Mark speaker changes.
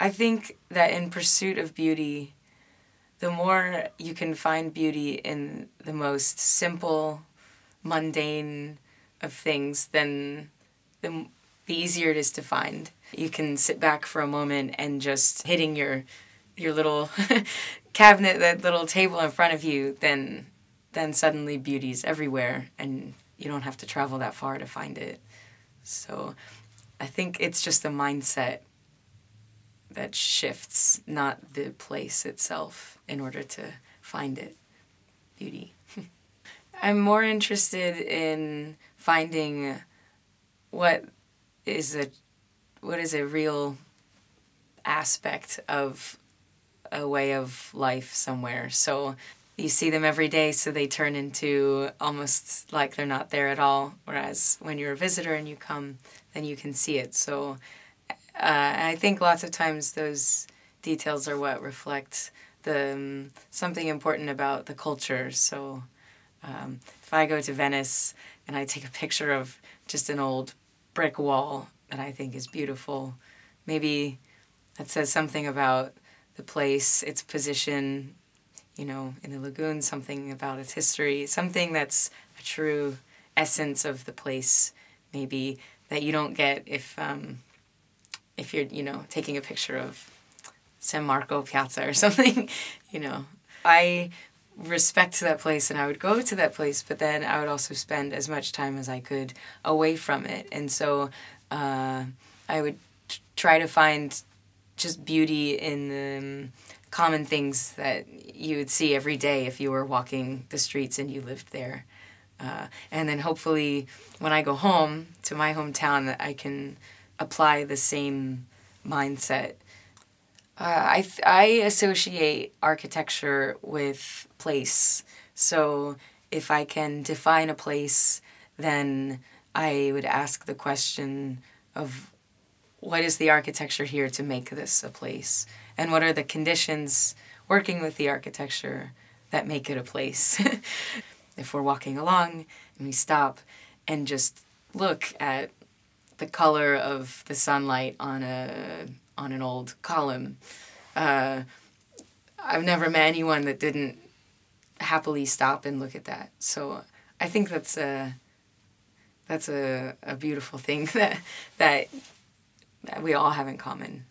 Speaker 1: I think that in pursuit of beauty, the more you can find beauty in the most simple, mundane of things, then the, the easier it is to find. You can sit back for a moment and just hitting your your little cabinet, that little table in front of you, then then suddenly beauty's everywhere and you don't have to travel that far to find it. So I think it's just the mindset that shifts, not the place itself, in order to find it. Beauty. I'm more interested in finding what is a what is a real aspect of a way of life somewhere. So you see them every day, so they turn into almost like they're not there at all. Whereas when you're a visitor and you come, then you can see it. So uh, I think lots of times those details are what reflect the um, something important about the culture. So um, if I go to Venice and I take a picture of just an old brick wall that I think is beautiful, maybe that says something about the place, its position, you know, in the lagoon, something about its history, something that's a true essence of the place, maybe that you don't get if um, if you're, you know, taking a picture of San Marco Piazza or something, you know. I respect that place and I would go to that place, but then I would also spend as much time as I could away from it. And so uh, I would try to find just beauty in the um, common things that you would see every day if you were walking the streets and you lived there. Uh, and then hopefully when I go home to my hometown, I can apply the same mindset. Uh, I, I associate architecture with place. So if I can define a place, then I would ask the question of what is the architecture here to make this a place? And what are the conditions working with the architecture that make it a place? if we're walking along and we stop and just look at the color of the sunlight on a on an old column, uh, I've never met anyone that didn't happily stop and look at that. So I think that's a that's a, a beautiful thing that that we all have in common.